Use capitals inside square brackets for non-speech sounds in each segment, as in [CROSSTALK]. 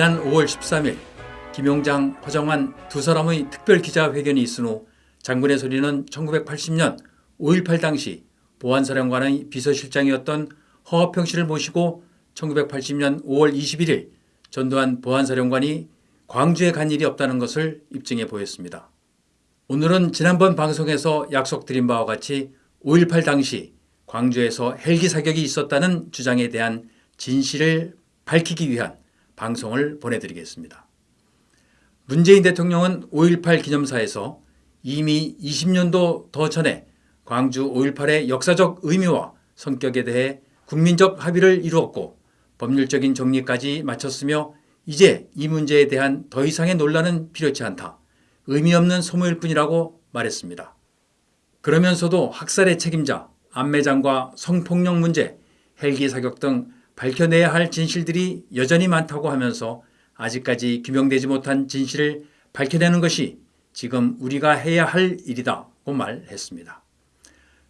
지난 5월 13일 김용장, 허정환 두 사람의 특별 기자회견이 있은 후 장군의 소리는 1980년 5.18 당시 보안사령관의 비서실장이었던 허화평 씨를 모시고 1980년 5월 21일 전두환 보안사령관이 광주에 간 일이 없다는 것을 입증해 보였습니다. 오늘은 지난번 방송에서 약속드린 바와 같이 5.18 당시 광주에서 헬기 사격이 있었다는 주장에 대한 진실을 밝히기 위한 방송을 보내드리겠습니다. 문재인 대통령은 5.18 기념사에서 이미 20년도 더 전에 광주 5.18의 역사적 의미와 성격에 대해 국민적 합의를 이루었고 법률적인 정리까지 마쳤으며 이제 이 문제에 대한 더 이상의 논란은 필요치 않다. 의미 없는 소모일 뿐이라고 말했습니다. 그러면서도 학살의 책임자, 안매장과 성폭력 문제, 헬기 사격 등 밝혀내야 할 진실들이 여전히 많다고 하면서 아직까지 규명되지 못한 진실을 밝혀내는 것이 지금 우리가 해야 할 일이다고 말했습니다.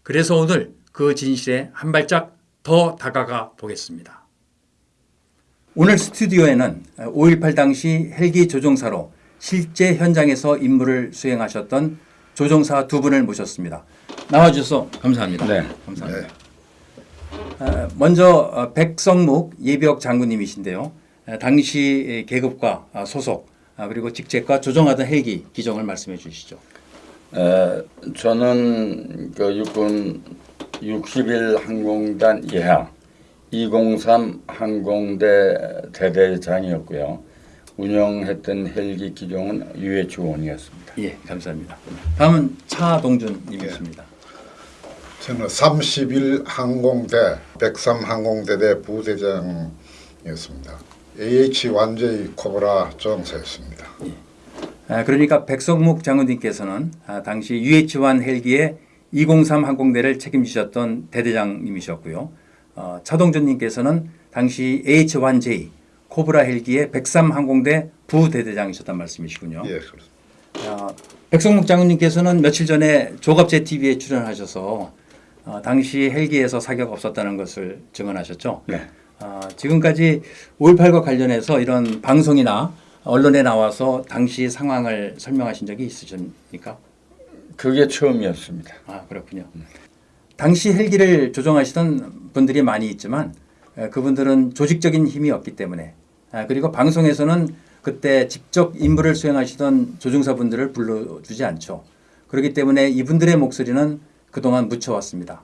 그래서 오늘 그 진실에 한 발짝 더 다가가 보겠습니다. 오늘 스튜디오에는 5.18 당시 헬기 조종사로 실제 현장에서 임무를 수행하셨던 조종사 두 분을 모셨습니다. 나와주셔서 감사합니다. 네. 감사합니다. 어, 먼저 어, 백성묵 예비역 장군님이신데요. 어, 당시 계급과 어, 소속 아, 그리고 직책과 조종하던 헬기 기종을 말씀해 주시죠. 에, 저는 그 육군 61 항공단 예하 203 항공대 대대장이었고요. 운영했던 헬기 기종은 UH-1이었습니다. 예, 감사합니다. 다음은 차동준님이십니다. 저는 31 항공대 103 항공대대 부대장이었습니다. AH 완제의 코브라 정사였습니다. 아, 그러니까 백성묵 장군님께서는 아, 당시 UH-1 헬기의 203 항공대를 책임지셨던 대대장님이셨고요. 어, 차동준님께서는 당시 H-1J 코브라 헬기의 103 항공대 부대대장이셨단 말씀이시군요. 예, 그렇습니다. 어, 백성묵 장군님께서는 며칠 전에 조갑제 TV에 출연하셔서 어, 당시 헬기에서 사격 없었다는 것을 증언하셨죠. 네. 어, 지금까지 5.18과 관련해서 이런 방송이나 언론에 나와서 당시 상황을 설명하신 적이 있으십니까? 그게 처음이었습니다. 아 그렇군요. 당시 헬기를 조종하시던 분들이 많이 있지만 에, 그분들은 조직적인 힘이 없기 때문에 아, 그리고 방송에서는 그때 직접 임무를 수행하시던 조종사분들을 불러주지 않죠. 그렇기 때문에 이분들의 목소리는 그동안 묻혀왔습니다.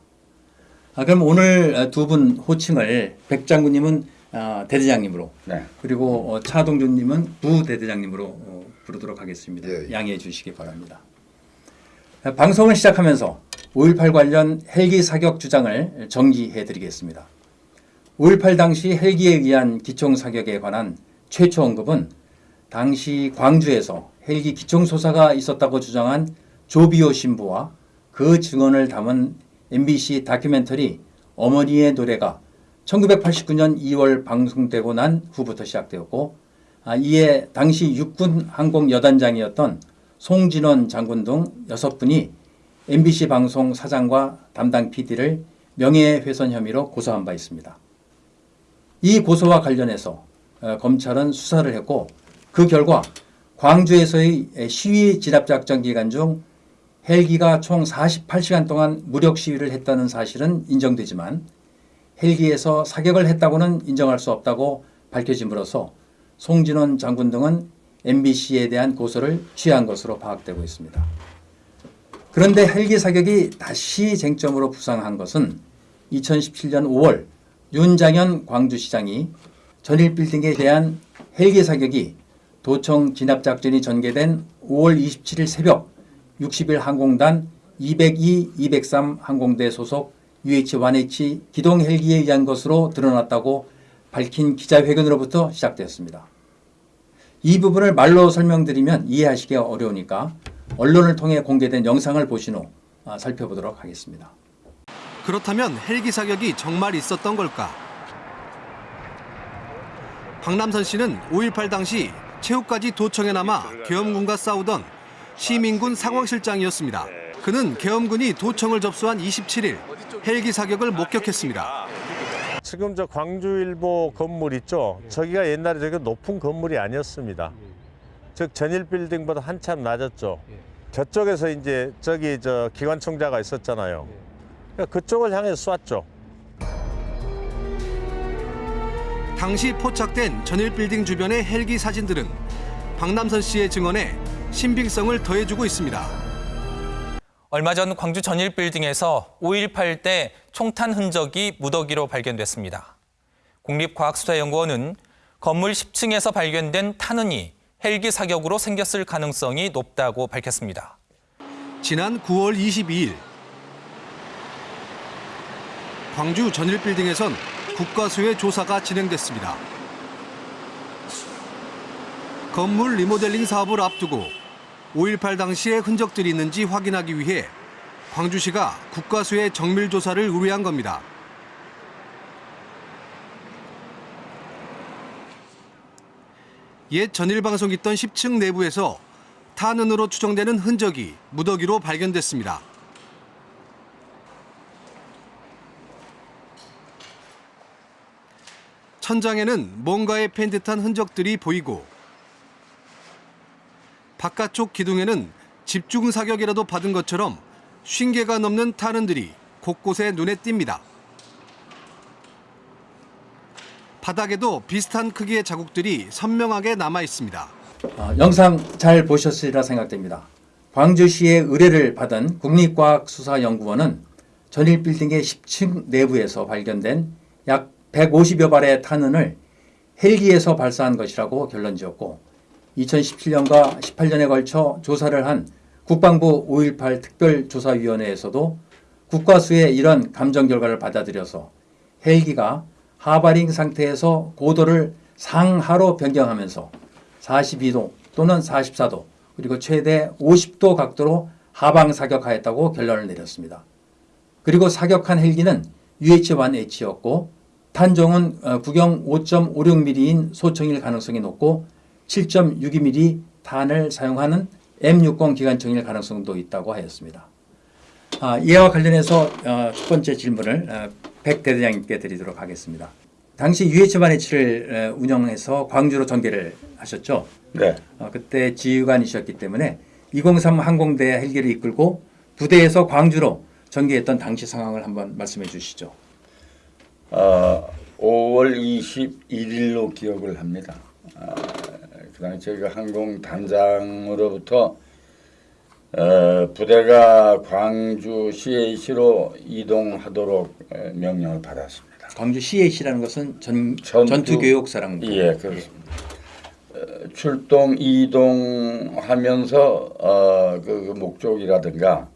아, 그럼 오늘 두 분 호칭을 백 장군님은 아, 대대장님으로 네. 그리고 어, 차동준님은 부대대장님으로 어, 부르도록 하겠습니다. 예, 예. 양해해 주시기 바랍니다. 아, 방송을 시작하면서 5.18 관련 헬기 사격 주장을 정리해 드리겠습니다. 5.18 당시 헬기에 의한 기총 사격에 관한 최초 언급은 당시 광주에서 헬기 기총 소사가 있었다고 주장한 조비오 신부와 그 증언을 담은 MBC 다큐멘터리 어머니의 노래가 1989년 2월 방송되고 난 후부터 시작되었고 아, 이에 당시 육군 항공 여단장이었던 송진원 장군 등 여섯 분이 MBC 방송 사장과 담당 PD를 명예훼손 혐의로 고소한 바 있습니다. 이 고소와 관련해서 어, 검찰은 수사를 했고 그 결과 광주에서의 시위 진압작전 기간 중 헬기가 총 48시간 동안 무력 시위를 했다는 사실은 인정되지만 헬기에서 사격을 했다고는 인정할 수 없다고 밝혀짐으로써 송진원 장군 등은 MBC에 대한 고소를 취한 것으로 파악되고 있습니다. 그런데 헬기 사격이 다시 쟁점으로 부상한 것은 2017년 5월 윤장현 광주시장이 전일 빌딩에 대한 헬기 사격이 도청 진압작전이 전개된 5월 27일 새벽 60일 항공단 202, 203 항공대 소속 UH-1H 기동 헬기에 의한 것으로 드러났다고 밝힌 기자회견으로부터 시작되었습니다. 이 부분을 말로 설명드리면 이해하시기 어려우니까 언론을 통해 공개된 영상을 보신 후 아, 살펴보도록 하겠습니다. 그렇다면 헬기 사격이 정말 있었던 걸까? 박남선 씨는 5.18 당시 최후까지 도청에 남아 계엄군과 싸우던 시민군 상황실장이었습니다. 그는 계엄군이 도청을 접수한 27일 헬기 사격을 목격했습니다. 지금 저 광주일보 건물 있죠? 저기가 옛날에 저기 높은 건물이 아니었습니다. 즉 전일 빌딩보다 한참 낮았죠. 저쪽에서 이제 저기 저 기관총자가 있었잖아요. 그러니까 그쪽을 향해서 쐈죠. 당시 포착된 전일 빌딩 주변의 헬기 사진들은 박남선 씨의 증언에 신빙성을 더해주고 있습니다. 얼마 전 광주 전일 빌딩에서 5.18 때 총탄 흔적이 무더기로 발견됐습니다. 국립과학수사연구원은 건물 10층에서 발견된 탄흔이 헬기 사격으로 생겼을 가능성이 높다고 밝혔습니다. 지난 9월 22일 광주 전일 빌딩에선 국가수의 조사가 진행됐습니다. 건물 리모델링 사업을 앞두고 5.18 당시의 흔적들이 있는지 확인하기 위해 광주시가 국가수의 정밀 조사를 의뢰한 겁니다. 옛 전일 방송 있던 10층 내부에서 탄흔으로 추정되는 흔적이 무더기로 발견됐습니다. 천장에는 뭔가에 팬 듯한 흔적들이 보이고 바깥쪽 기둥에는 집중 사격이라도 받은 것처럼 50개가 넘는 탄흔들이 곳곳에 눈에 띕니다. 바닥에도 비슷한 크기의 자국들이 선명하게 남아 있습니다. 어, 영상 잘 보셨으리라 생각됩니다. 광주시의 의뢰를 받은 국립과학수사연구원은 전일 빌딩의 10층 내부에서 발견된 약 150여 발의 탄흔을 헬기에서 발사한 것이라고 결론 지었고 2017년과 18년에 걸쳐 조사를 한 국방부 5.18 특별조사위원회에서도 국과수의 이런 감정 결과를 받아들여서 헬기가 하바링 상태에서 고도를 상하로 변경하면서 42도 또는 44도 그리고 최대 50도 각도로 하방 사격하였다고 결론을 내렸습니다. 그리고 사격한 헬기는 UH-1H였고 탄종은 어, 구경 5.56mm인 소총일 가능성이 높고 7.62mm 탄을 사용하는 M60 기관총일 가능성도 있다고 하였습니다. 아, 이와 관련해서 어, 첫 번째 질문을 어, 백 대대장님께 드리도록 하겠습니다. 당시 UH-1H를 운영해서 광주로 전개를 하셨죠. 네. 어, 그때 지휘관이셨기 때문에 203 항공대 헬기를 이끌고 부대에서 광주로 전개했던 당시 상황을 한번 말씀해 주시죠. 어, 5월 21일로 기억을 합니다. 아, 그 당시 저희가 항공 단장으로부터 어, 부대가 광주 CAC로 이동하도록 에, 명령을 받았습니다. 광주 CAC라는 것은 전, 전투- 전투 교육사령부. 예, 그렇습니다. 어, 출동 이동하면서 어, 그, 그 목적이라든가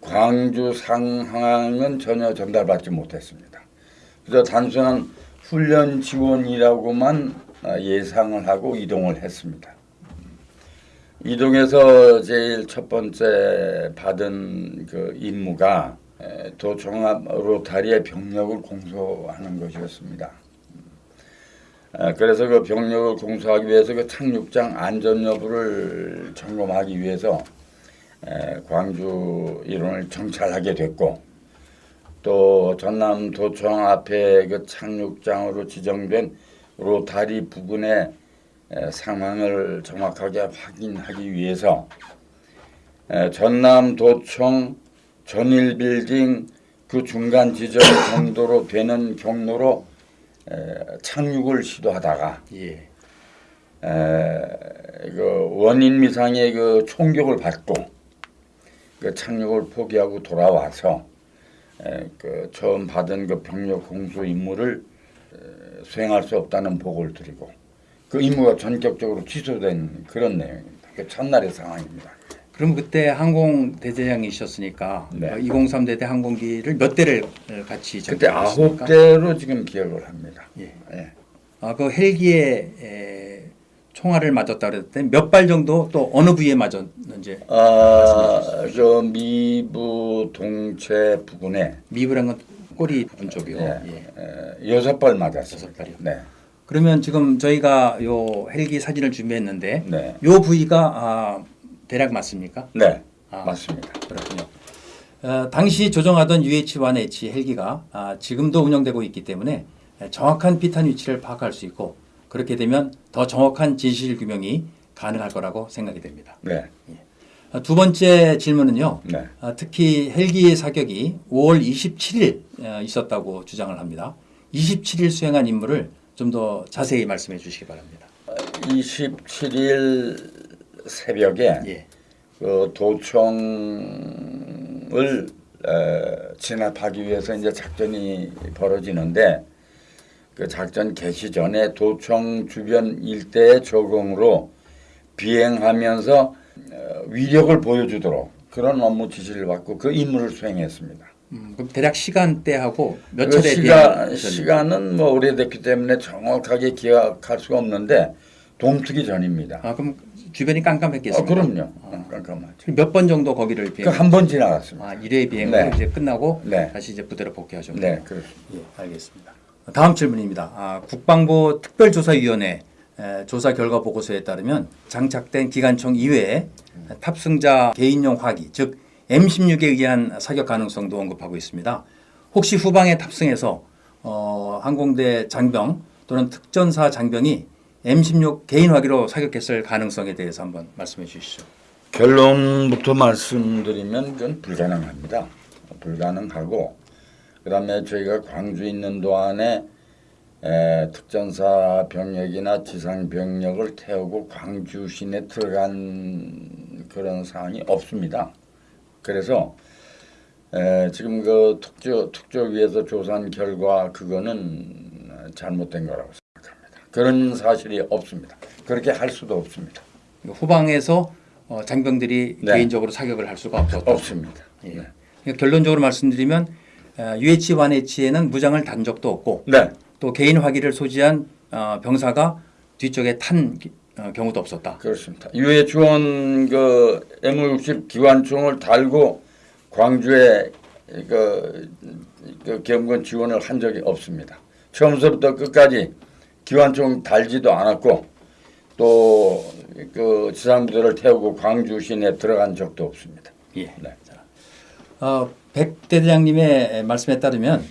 광주 상황은 전혀 전달받지 못했습니다. 그래서 단순한 훈련 지원이라고만 어, 예상을 하고 이동을 했습니다. 이동해서 제일 첫 번째 받은 그 임무가 에, 도종합 로타리의 병력을 공소하는 것이었습니다. 아, 그래서 그 병력을 공소하기 위해서 그 착륙장 안전 여부를 점검하기 위해서 에, 광주 일원을 정찰하게 됐고 또 전남 도청 앞에 그 착륙장으로 지정된 로타리 부근의 에, 상황을 정확하게 확인하기 위해서 에, 전남 도청 전일 빌딩 그 중간 지점 [COUGHS] 정도로 되는 경로로 에, 착륙을 시도하다가 예. 에, 그 원인 미상의 그 총격을 받고 그 착륙을 포기하고 돌아와서 에, 그 처음 받은 그 병력 공수 임무를 에, 수행할 수 없다는 보고를 드리고 그 임무가 전격적으로 취소된 그런 내용입니다. 그 첫날의 상황입니다. 그럼 그때 항공 대대장이셨으니까 네. 203 대대 항공기를 몇 대를 어, 같이 그때? 아홉 대로 지금 기억을 합니다. 예. 예. 아, 그 헬기에 에, 총알을 맞았다 그랬을 때몇발 정도 또 어느 부위에 맞았는지 아, 저 미부 동체 부근에 미브란 건 꼬리 부분 쪽이요. 예, 예. 에, 여섯 발 맞았어요. 여섯 발이요. 네. 그러면 지금 저희가 요 헬기 사진을 준비했는데 네. 요 부위가 아, 대략 맞습니까? 네. 아. 맞습니다. 그렇군요. 어, 당시 조종하던 UH-1H 헬기가 아, 지금도 운영되고 있기 때문에 정확한 비탄 위치를 파악할 수 있고 그렇게 되면 더 정확한 진실 규명이 가능할 거라고 생각이 됩니다. 네. 아, 두 번째 질문은요. 네. 아, 특히 헬기 사격이 5월 27일 어, 있었다고 주장을 합니다. 27일 수행한 임무를 좀 더 자세히 말씀해 주시기 바랍니다. 27일 새벽에 예. 그 도청을 에, 진압하기 위해서 이제 작전이 벌어지는데 그 작전 개시 전에 도청 주변 일대의 적응으로 비행하면서 어, 위력을 보여주도록 그런 업무 지시를 받고 그 임무를 수행했습니다. 음, 그럼 대략 시간대하고 몇그 차례 시간, 시간은 뭐 오래됐기 때문에 정확하게 기억할 수가 없는데 동투기 전입니다. 아, 그럼 주변이 아, 깜깜했겠습니다. 그럼요. 깜깜하죠. 몇 번 정도 거기를 비행? 그 한 번 지나갔습니다. 아, 1회 비행으로 네. 이제 끝나고 네. 다시 이제 부대로 복귀하셨군요. 네, 그렇습니다. 예, 알겠습니다. 다음 질문입니다. 아, 국방부 특별조사위원회 에, 조사 결과 보고서에 따르면 장착된 기관총 이외에 탑승자 개인용 화기, 즉 M16에 의한 사격 가능성도 언급하고 있습니다. 혹시 후방에 탑승해서 어, 항공대 장병 또는 특전사 장병이 M16 개인 화기로 사격했을 가능성에 대해서 한번 말씀해 주시죠. 결론부터 말씀드리면 그건 불가능합니다. 불가능하고 그 다음에 저희가 광주에 있는 동안에 에, 특전사 병력이나 지상 병력을 태우고 광주 시내 들어간 그런 사항이 없습니다. 그래서 에, 지금 그 특조 특조위에서 조사한 결과 그거는 잘못된 거라고 생각합니다. 그런 사실이 없습니다. 그렇게 할 수도 없습니다. 후방에서 어, 장병들이 네. 개인적으로 사격을 할 수가 없었다. 없습니다. 예. 네. 그러니까 결론적으로 말씀드리면 UH-1H에는 무장을 단 적도 없고 네. 또 개인 화기를 소지한 어, 병사가 뒤쪽에 탄 기- 어, 경우도 없었다. 그렇습니다. 유해 주원 그 M60 기관총을 달고 광주에 그, 그 경건 지원을 한 적이 없습니다. 처음부터 끝까지 기관총 달지도 않았고 또그 지상부대를 태우고 광주 시내에 들어간 적도 없습니다. 예. 네. 어, 백 대대장님의 말씀에 따르면 어,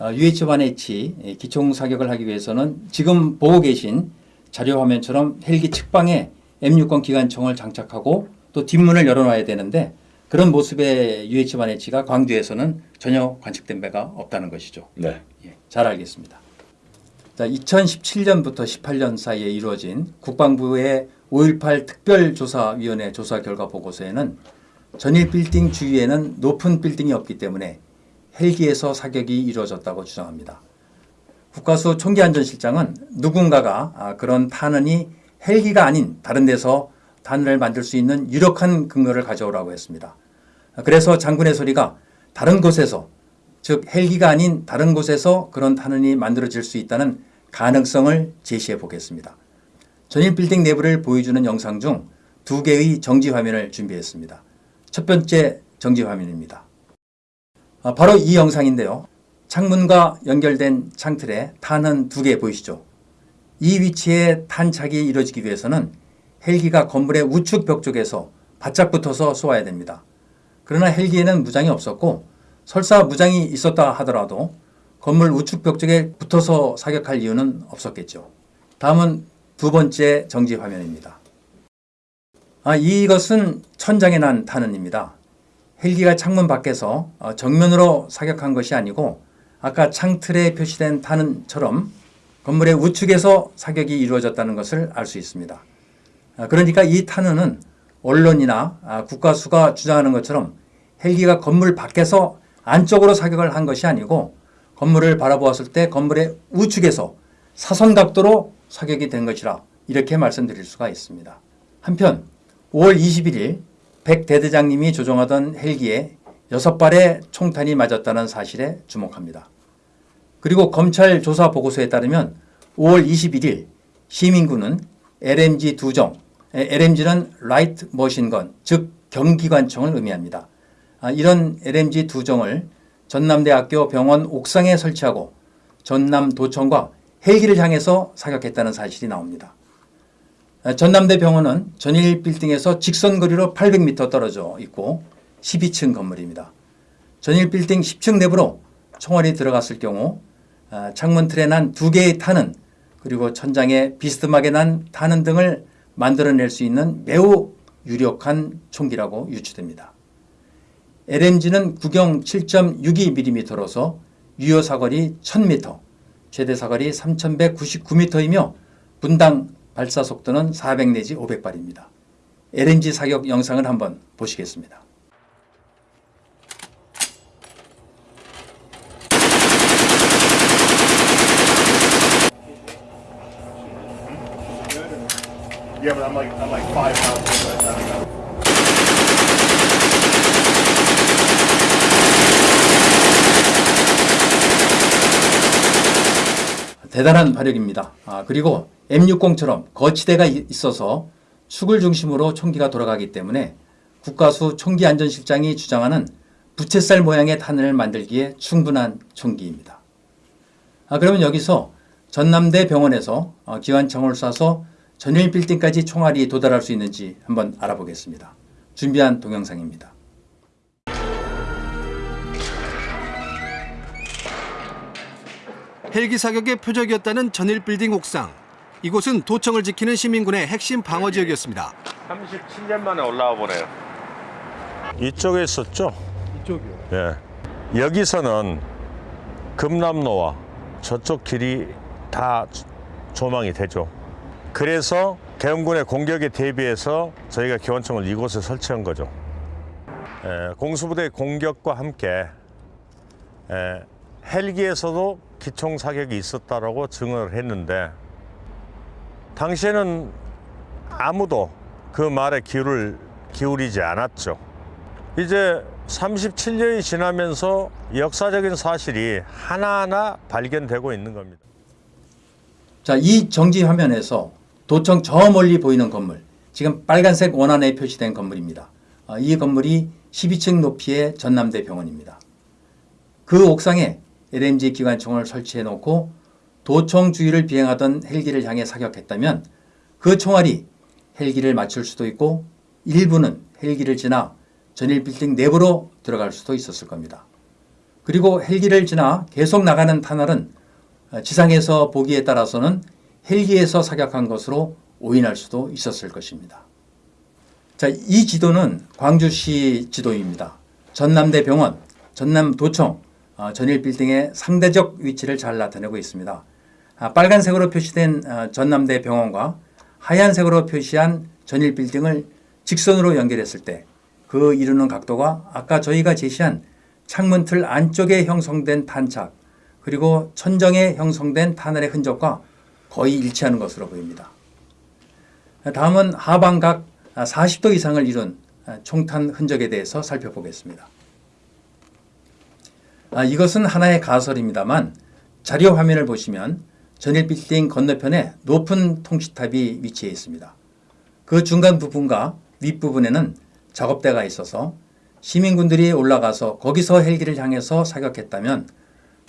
UH-1H 기총 사격을 하기 위해서는 지금 보고 계신 자료 화면처럼 헬기 측방에 M6건 기관총을 장착하고 또 뒷문을 열어놔야 되는데 그런 모습의 UH-1H가 광주에서는 전혀 관측된 바가 없다는 것이죠. 네. 예, 잘 알겠습니다. 자, 2017년부터 18년 사이에 이루어진 국방부의 5.18 특별조사위원회 조사 결과 보고서에는 전일 빌딩 주위에는 높은 빌딩이 없기 때문에 헬기에서 사격이 이루어졌다고 주장합니다. 국가수 총기안전실장은 누군가가 아, 그런 탄원이 헬기가 아닌 다른 데서 탄을 만들 수 있는 유력한 근거를 가져오라고 했습니다. 그래서 장군의 소리가 다른 곳에서 즉 헬기가 아닌 다른 곳에서 그런 탄원이 만들어질 수 있다는 가능성을 제시해 보겠습니다. 전일 빌딩 내부를 보여주는 영상 중 두 개의 정지 화면을 준비했습니다. 첫 번째 정지 화면입니다. 아, 바로 이 영상인데요. 창문과 연결된 창틀에 탄은 두 개 보이시죠? 이 위치에 탄착이 이루어지기 위해서는 헬기가 건물의 우측 벽 쪽에서 바짝 붙어서 쏘아야 됩니다. 그러나 헬기에는 무장이 없었고 설사 무장이 있었다 하더라도 건물 우측 벽 쪽에 붙어서 사격할 이유는 없었겠죠. 다음은 두 번째 정지 화면입니다. 아, 이것은 천장에 난 탄원입니다. 헬기가 창문 밖에서 어, 정면으로 사격한 것이 아니고 아까 창틀에 표시된 탄원처럼 건물의 우측에서 사격이 이루어졌다는 것을 알 수 있습니다. 아, 그러니까 이 탄원은 언론이나 아, 국가수가 주장하는 것처럼 헬기가 건물 밖에서 안쪽으로 사격을 한 것이 아니고 건물을 바라보았을 때 건물의 우측에서 사선 각도로 사격이 된 것이라 이렇게 말씀드릴 수가 있습니다. 한편 5월 21일 백 대대장님이 조종하던 헬기에 여섯 발의 총탄이 맞았다는 사실에 주목합니다. 그리고 검찰 조사 보고서에 따르면 5월 21일 시민군은 LMG 두 정, LMG는 light machine gun, 즉 경기관총을 의미합니다. 아, 이런 LMG 두 정을 전남대학교 병원 옥상에 설치하고 전남도청과 헬기를 향해서 사격했다는 사실이 나옵니다. 아, 전남대 병원은 전일 빌딩에서 직선 거리로 800m 떨어져 있고 12층 건물입니다. 전일 빌딩 10층 내부로 총알이 들어갔을 경우 아, 창문 틀에 난 두 개의 탄은 그리고 천장에 비스듬하게 난 탄은 등을 만들어낼 수 있는 매우 유력한 총기라고 유추됩니다. LMG는 구경 7.62mm로서 유효 사거리 1000m, 최대 사거리 3199m이며 분당 발사 속도는 400 내지 500발입니다. LMG 사격 영상을 한번 보시겠습니다. 대단한 화력입니다. 아, 그리고 M60처럼 거치대가 이- 있어서 축을 중심으로 총기가 돌아가기 때문에 국가수 총기안전실장이 주장하는 부채살 모양의 탄을 만들기에 충분한 총기입니다. 아, 그러면 여기서 전남대 병원에서 어, 기관총을 쏴서 전일 빌딩까지 총알이 도달할 수 있는지 한번 알아보겠습니다. 준비한 동영상입니다. 헬기 사격의 표적이었다는 전일 빌딩 옥상. 이곳은 도청을 지키는 시민군의 핵심 방어 지역이었습니다. 37년 만에 올라와 보네요. 이쪽에 있었죠? 이쪽이요. 예. 여기서는 금남로와 저쪽 길이 다 조망이 되죠. 그래서 계엄군의 공격에 대비해서 저희가 기원청을 이곳에 설치한 거죠. 예, 공수부대 공격과 함께 예, 헬기에서도 기총 사격이 있었다라고 증언을 했는데 당시에는 아무도 그 말에 귀를 기울이지 않았죠. 이제 37년이 지나면서 역사적인 사실이 하나하나 발견되고 있는 겁니다. 자, 이 정지 화면에서 도청 저 멀리 보이는 건물, 지금 빨간색 원안에 표시된 건물입니다. 아, 이 건물이 12층 높이의 전남대 병원입니다. 그 옥상에 LMG 기관총을 설치해 놓고 도청 주위를 비행하던 헬기를 향해 사격했다면 그 총알이 헬기를 맞출 수도 있고 일부는 헬기를 지나 전일 빌딩 내부로 들어갈 수도 있었을 겁니다. 그리고 헬기를 지나 계속 나가는 터널은 어, 지상에서 보기에 따라서는 헬기에서 사격한 것으로 오인할 수도 있었을 것입니다. 자, 이 지도는 광주시 지도입니다. 전남대 병원, 전남도청, 어, 전일 빌딩의 상대적 위치를 잘 나타내고 있습니다. 아, 빨간색으로 표시된 어, 전남대 병원과 하얀색으로 표시한 전일 빌딩을 직선으로 연결했을 때 그 이루는 각도가 아까 저희가 제시한 창문 틀 안쪽에 형성된 탄착 그리고 천정에 형성된 탄알의 흔적과 거의 일치하는 것으로 보입니다. 다음은 하방각 40도 이상을 이룬 총탄 흔적에 대해서 살펴보겠습니다. 아, 이것은 하나의 가설입니다만 자료 화면을 보시면 전일 빌딩 건너편에 높은 통시탑이 위치해 있습니다. 그 중간 부분과 윗부분에는 작업대가 있어서 시민군들이 올라가서 거기서 헬기를 향해서 사격했다면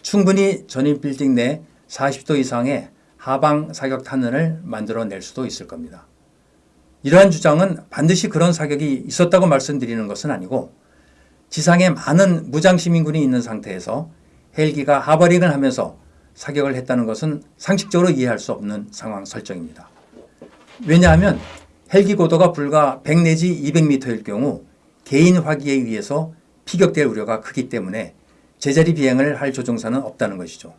충분히 전일 빌딩 내 40도 이상의 하방 사격 탄원을 만들어낼 수도 있을 겁니다. 이러한 주장은 반드시 그런 사격이 있었다고 말씀드리는 것은 아니고 지상에 많은 무장 시민군이 있는 상태에서 헬기가 하버링을 하면서 사격을 했다는 것은 상식적으로 이해할 수 없는 상황 설정입니다. 왜냐하면 헬기 고도가 불과 100 내지 200m일 경우 개인 화기에 의해서 피격될 우려가 크기 때문에 제자리 비행을 할 조종사는 없다는 것이죠.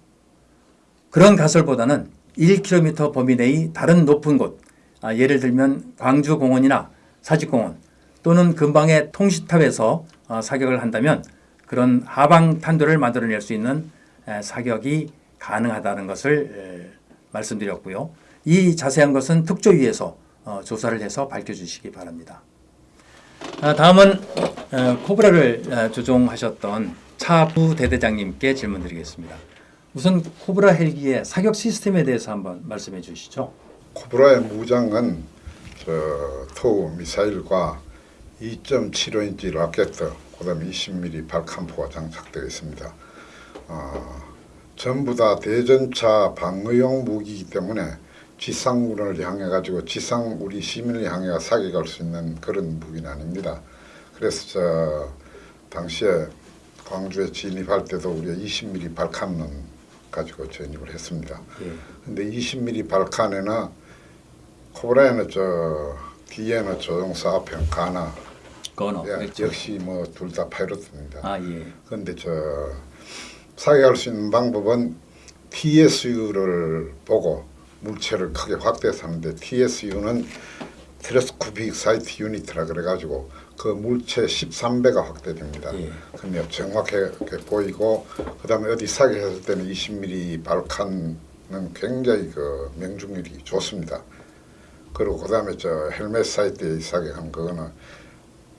그런 가설보다는 1km 범위 내의 다른 높은 곳, 아, 예를 들면 광주공원이나 사직공원 또는 근방의 통시탑에서 어, 사격을 한다면 그런 하방 탄도를 만들어낼 수 있는 에, 사격이 가능하다는 것을 에, 말씀드렸고요. 이 자세한 것은 특조위에서 어, 조사를 해서 밝혀주시기 바랍니다. 아, 다음은 어, 코브라를 어, 조종하셨던 차 부 대대장님께 질문드리겠습니다. 우선 코브라 헬기의 사격 시스템에 대해서 한번 말씀해 주시죠. 코브라의 무장은 저 토우 미사일과 2.75인치 라켓, 그다음에 20mm 발칸포가 장착되어 있습니다. 어, 전부 다 대전차 방어용 무기이기 때문에 지상군을 향해 가지고 지상 우리 시민을 향해 사격할 수 있는 그런 무기는 아닙니다. 그래서 저 당시에 광주에 진입할 때도 우리가 20mm 발칸은 가지고 전입을 했습니다. 예. 근데 20mm 발칸에는 코브라에는 저 뒤에는 조종사 앞에는 가나. 예, 그렇죠. 역시 뭐 둘 다 파이로트입니다. 아 예. 그런데 저 사격할 수 있는 방법은 TSU를 보고 물체를 크게 확대해서 하는데 TSU는 텔레스코픽 사이트 유니트라 그래가지고 그 물체 13배가 확대됩니다. 예. 그러면 정확하게 보이고 그 다음에 어디 사격했을 때는 20mm 발칸은 굉장히 그 명중률이 좋습니다. 그리고 그 다음에 저 헬멧 사이트에 사격한 그거는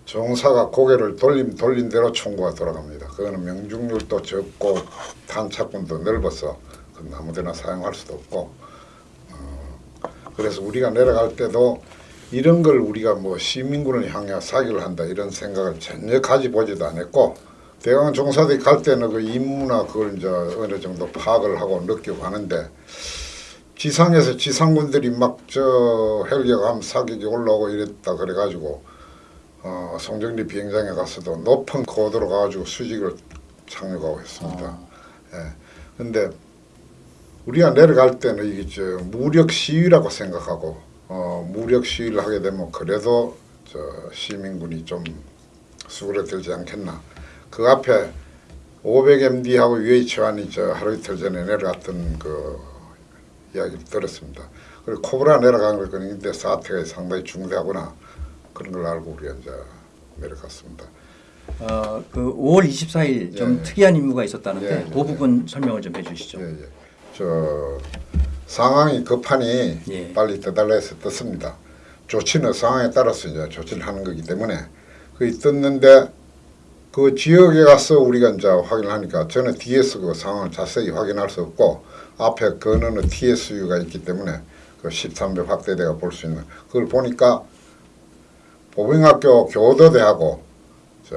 정사가 고개를 돌림 돌린 대로 총구가 돌아갑니다. 그거는 명중률도 적고 탄착군도 넓어서 아무데나 사용할 수도 없고 어, 그래서 우리가 내려갈 때도 이런 걸 우리가 뭐 시민군을 향해 사격을 한다 이런 생각을 전혀 가지보지도 않았고 대강 종사들이 갈 때는 그 임무나 그걸 이제 어느 정도 파악을 하고 느끼고 하는데 지상에서 지상군들이 막 저 헬기가 가면 사격이 올라오고 이랬다 그래가지고 어, 송정리 비행장에 가서도 높은 고도로 가가지고 수직을 착륙하고 했습니다. 예. 근데 우리가 내려갈 때는 이게 저 무력 시위라고 생각하고 어, 무력 시위를 하게 되면 그래도 저 시민군이 좀 수그러들지 않겠나. 그 앞에 500MD하고 UH1이 저 하루 이틀 전에 내려갔던 그 이야기를 들었습니다. 그리고 코브라 내려간 걸 그런데 사태가 상당히 중대하구나 그런 걸 알고 우리가 이제 내려갔습니다. 어, 그 5월 24일 좀 예. 특이한 임무가 있었다는데 예, 예, 그 부분 설명을 좀 해주시죠. 예, 예. 저 상황이 급하니 예. 빨리 떠달라 해서 떴습니다. 조치는 상황에 따라서 이제 조치를 하는 거기 때문에 그 떴는데 그 지역에 가서 우리가 이제 확인을 하니까 저는 뒤에서 그 상황을 자세히 확인할 수 없고 앞에 건너는 TSU가 있기 때문에 그 13배 확대대가 볼 수 있는 그걸 보니까 보병학교 교도대하고 저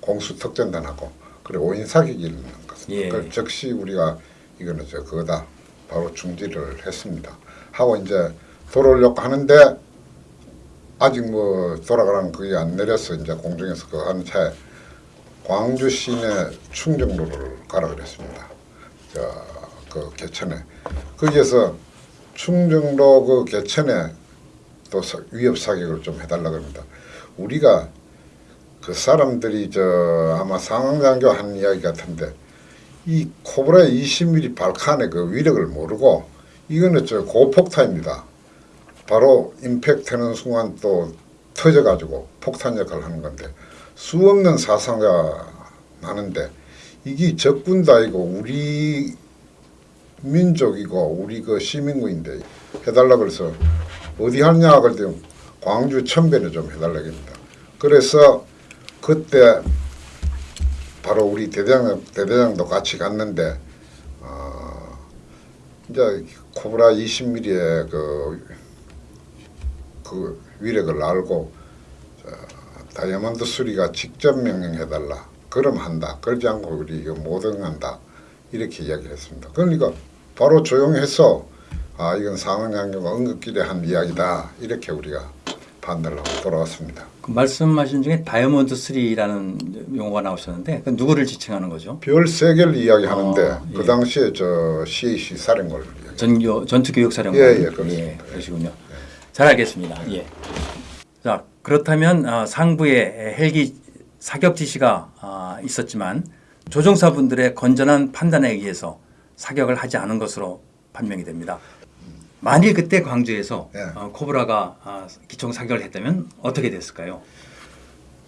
공수특전단하고 그리고 오인 있는 것입니다. 예. 그걸 즉시 우리가 이거는 저 그거다 바로 중지를 했습니다. 하고 이제 돌아오려고 하는데 아직 뭐 돌아가라는 그게 안 내려서 이제 공중에서 그 하는 차에 광주 시내 충정로를 가라 그랬습니다. 저 그 개천에 거기에서 충정로 그 개천에 또 사- 위협 사격을 좀 해달라 그럽니다. 우리가 그 사람들이 저 아마 상황장교 한 이야기 같은데 이 코브라의 20mm 발칸의 그 위력을 모르고 이거는 저 고폭탄입니다. 바로 임팩트는 순간 또 터져가지고 폭탄 역할을 하는 건데 수 없는 사상가 나는데 이게 적군도 아니고 우리 민족이고 우리 그 시민구인데 해달라 그래서 어디 하냐 그랬더니 광주 천변에 좀 해달라 합니다. 그래서 그때 바로 우리 대대장 대대장도 같이 갔는데 어, 이제 코브라 20mm의 그, 그 위력을 알고 저, 다이아몬드 수리가 직접 명령해달라. 그럼 한다. 그러지 않고 우리 이거 못 응한다. 이렇게 이야기를 했습니다. 그러니까 바로 조용해서 아 이건 상황장교가 응급길에 한 이야기다. 이렇게 우리가 판단을 하고 돌아왔습니다. 그 말씀하신 중에 다이아몬드 3라는 용어가 나오셨는데 그 누구를 지칭하는 거죠? 별 세 개를 이야기하는데 아, 예. 그 당시에 저 CAC 사령관을. 전교 전투교육사령관. 예, 예, 그렇습니다. 그러시군요. 잘 알겠습니다. 예. 자 그렇다면 아, 상부에 헬기 사격 지시가 아, 있었지만 조종사분들의 건전한 판단에 의해서 사격을 하지 않은 것으로 판명이 됩니다. 만일 그때 광주에서 예. 어, 코브라가 아, 기총 사격을 했다면 어떻게 됐을까요?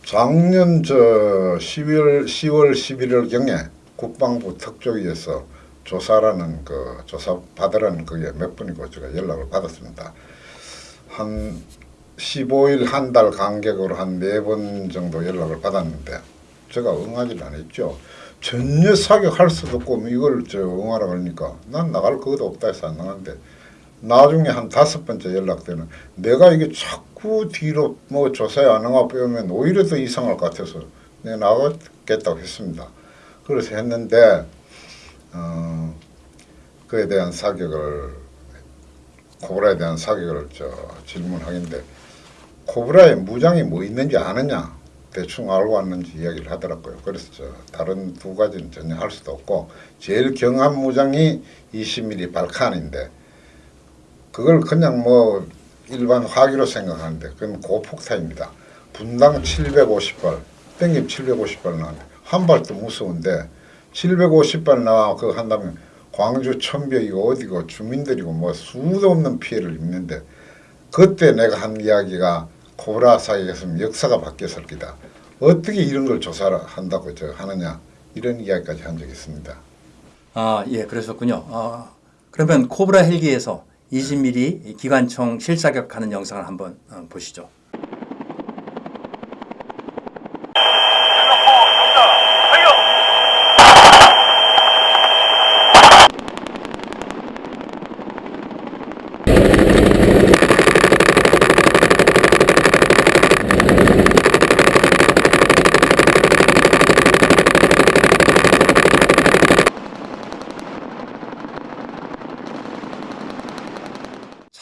작년 저 12월 10월 11월 경에 국방부 특조위에서 조사라는 그 조사 받으라는 그게 몇 분이고 제가 연락을 받았습니다. 한 15일 한 달 간격으로 한 네 번 정도 연락을 받았는데 제가 응하지를 않았죠. 전혀 사격할 수도 없고 뭐 이걸 저 응하라 그러니까 난 나갈 그것도 없다 해서 안 나갔는데 나중에 한 다섯 번째 연락 때는 내가 이게 자꾸 뒤로 뭐 조사에 안 응하 빼면 오히려 더 이상할 것 같아서 내가 나가겠다고 했습니다. 그래서 했는데 어, 그에 대한 사격을 코브라에 대한 사격을 저 질문하긴데 코브라에 무장이 뭐 있는지 아느냐 대충 알고 왔는지 이야기를 하더라고요. 그래서 저 다른 두 가지는 전혀 할 수도 없고 제일 경한 무장이 20mm 발칸인데 그걸 그냥 뭐 일반 화기로 생각하는데 그건 고폭탄입니다. 분당 750발, 땡김 750발 나왔는데 한 발도 무서운데 750발 나와 그거 한다면 광주 천벽이고 어디고 주민들이고 뭐 수도 없는 피해를 입는데 그때 내가 한 이야기가 코브라 사이에서 역사가 바뀌었을 기다. 어떻게 이런 걸 조사를 한다고 저 하느냐 이런 이야기까지 한 적이 있습니다. 아, 예, 그러셨군요. 아, 그러면 코브라 헬기에서 20mm 기관총 실사격하는 영상을 한번 어, 보시죠.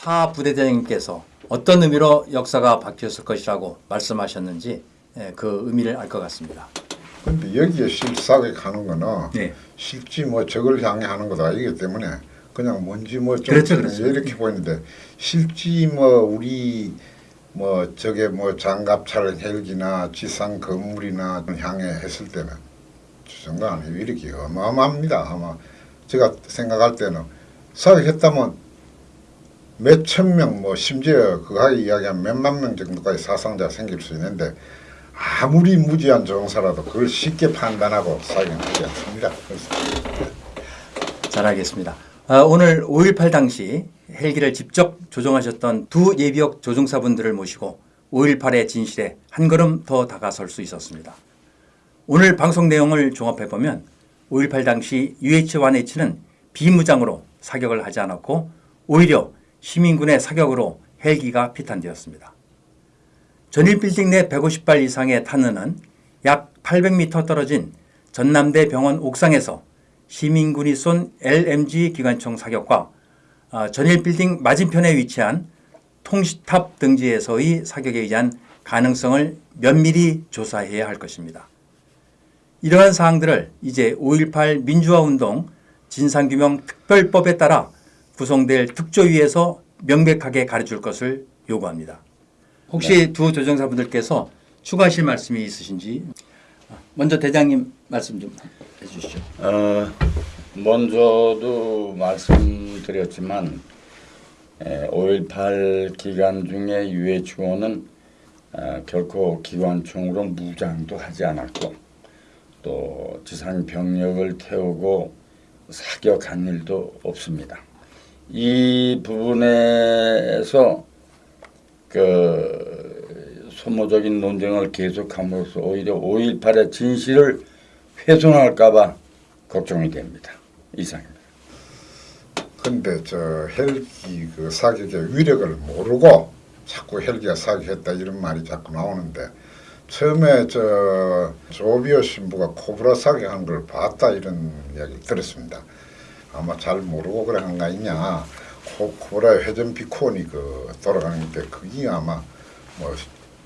차 부대장님께서 어떤 의미로 역사가 바뀌었을 것이라고 말씀하셨는지 예, 그 의미를 알 것 같습니다. 근데 여기에 실사격 하는 거는 네. 실지 뭐 적을 향해 하는 것도 아니기 때문에 그냥 뭔지 뭐좀 그렇죠, 그렇죠. 이렇게 보이는데 실지 뭐 우리 뭐 저게 뭐 장갑차를 헬기나 지상 건물이나 향해 했을 때는 저 정도 아니에요. 이렇게 어마어마합니다. 아마 제가 생각할 때는 사격했다면 몇 천 명, 뭐 심지어 그가 이야기한 몇만 명 정도까지 사상자 생길 수 있는데 아무리 무지한 조종사라도 그걸 쉽게 판단하고 사격하지 않습니다. 잘 알겠습니다. 아, 오늘 5.18 당시 헬기를 직접 조종하셨던 두 예비역 조종사분들을 모시고 5.18의 진실에 한 걸음 더 다가설 수 있었습니다. 오늘 방송 내용을 종합해보면 5.18 당시 UH-1H는 비무장으로 사격을 하지 않았고 오히려 시민군의 사격으로 헬기가 피탄되었습니다. 전일 빌딩 내 150발 이상의 탄은은 약 800m 떨어진 전남대 병원 옥상에서 시민군이 쏜 LMG 기관총 사격과 아, 전일 빌딩 맞은편에 위치한 통시탑 등지에서의 사격에 의한 가능성을 면밀히 조사해야 할 것입니다. 이러한 사항들을 이제 5.18 민주화운동 진상규명 특별법에 따라 구성될 특조위에서 명백하게 가르칠 것을 요구합니다. 혹시 두 조정사분들께서 추가하실 말씀이 있으신지 먼저 대장님 말씀 좀 해주시죠. 어, 먼저도 말씀드렸지만 5.18 기간 중에 UHO는 어, 결코 기관총으로 무장도 하지 않았고 또 지상 병력을 태우고 사격한 일도 없습니다. 이 부분에서 그 소모적인 논쟁을 계속함으로써 오히려 5.18의 진실을 훼손할까봐 걱정이 됩니다. 이상입니다. 근데 저 헬기 그 사격의 위력을 모르고 자꾸 헬기가 사격했다 이런 말이 자꾸 나오는데 처음에 저 조비오 신부가 코브라 사격한 걸 봤다 이런 이야기를 들었습니다. 아마 잘 모르고 그래 한거 아니냐. 코, 코브라의 회전 비콘이 그 돌아가는데 그게 아마 뭐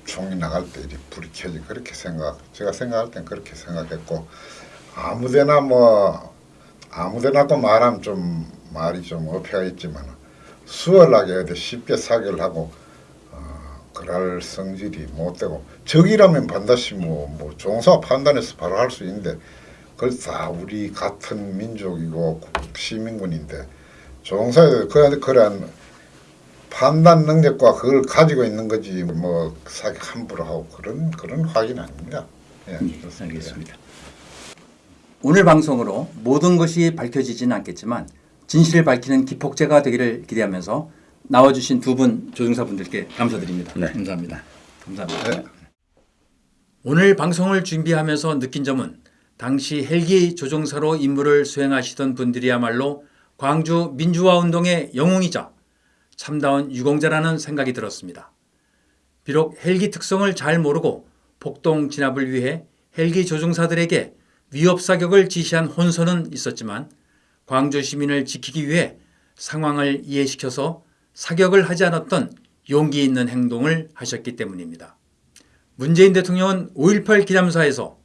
총이 나갈 때 이리 불이 켜지 그렇게 생각. 제가 생각할 땐 그렇게 생각했고 아무데나 뭐 아무데나 고 말하면 좀 말이 좀 어폐가 있지만 수월하게 어디 쉽게 사격을 하고 어, 그럴 성질이 못 되고 적이라면 반드시 뭐, 뭐 종사 판단해서 바로 할 수 있는데 그걸 다 우리 같은 민족이고 시민군인데 종사에 그 그런 판단 능력과 그걸 가지고 있는 거지 뭐 사격 함부로 하고 그런 그런 확인 아닙니다. 예, 그렇습니다. 알겠습니다. 오늘 방송으로 모든 것이 밝혀지진 않겠지만 진실을 밝히는 기폭제가 되기를 기대하면서 나와주신 두 분 조종사분들께 감사드립니다. 네. 감사합니다. 감사합니다. 네. 오늘 방송을 준비하면서 느낀 점은 당시 헬기 조종사로 임무를 수행하시던 분들이야말로 광주 민주화운동의 영웅이자 참다운 유공자라는 생각이 들었습니다. 비록 헬기 특성을 잘 모르고 폭동 진압을 위해 헬기 조종사들에게 위협 사격을 지시한 혼선은 있었지만 광주 시민을 지키기 위해 상황을 이해시켜서 사격을 하지 않았던 용기 있는 행동을 하셨기 때문입니다. 문재인 대통령은 5.18 기념사에서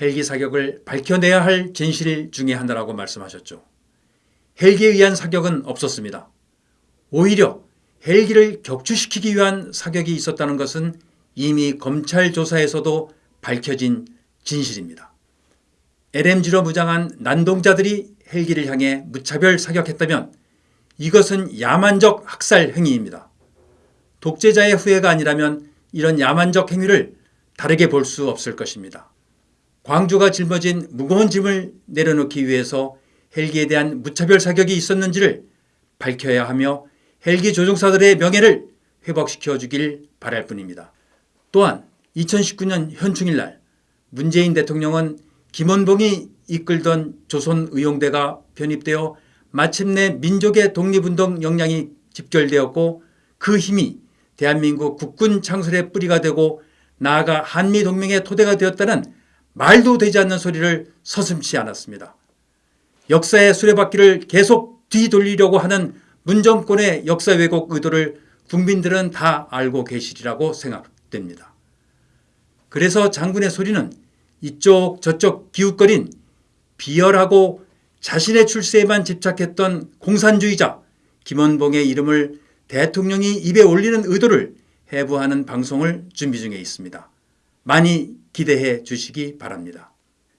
헬기 사격을 밝혀내야 할 진실 중의 하나라고 말씀하셨죠. 헬기에 의한 사격은 없었습니다. 오히려 헬기를 격추시키기 위한 사격이 있었다는 것은 이미 검찰 조사에서도 밝혀진 진실입니다. LMG로 무장한 난동자들이 헬기를 향해 무차별 사격했다면 이것은 야만적 학살 행위입니다. 독재자의 후예가 아니라면 이런 야만적 행위를 다르게 볼 수 없을 것입니다. 광주가 짊어진 무거운 짐을 내려놓기 위해서 헬기에 대한 무차별 사격이 있었는지를 밝혀야 하며 헬기 조종사들의 명예를 회복시켜 주길 바랄 뿐입니다. 또한 2019년 현충일 날 문재인 대통령은 김원봉이 이끌던 조선의용대가 편입되어 마침내 민족의 독립운동 역량이 집결되었고 그 힘이 대한민국 국군 창설의 뿌리가 되고 나아가 한미동맹의 토대가 되었다는 말도 되지 않는 소리를 서슴지 않았습니다. 역사의 수레바퀴를 계속 뒤돌리려고 하는 문정권의 역사 왜곡 의도를 국민들은 다 알고 계시리라고 생각됩니다. 그래서 장군의 소리는 이쪽 저쪽 기웃거린 비열하고 자신의 출세에만 집착했던 공산주의자 김원봉의 이름을 대통령이 입에 올리는 의도를 해부하는 방송을 준비 중에 있습니다. 많이 기대해 주시기 바랍니다.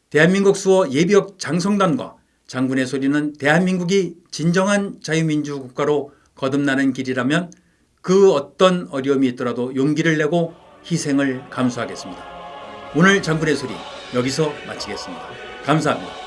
대한민국 수호 예비역 장성단과 장군의 소리는 대한민국이 진정한 자유민주 국가로 거듭나는 길이라면 그 어떤 어려움이 있더라도 용기를 내고 희생을 감수하겠습니다. 오늘 장군의 소리 여기서 마치겠습니다. 감사합니다.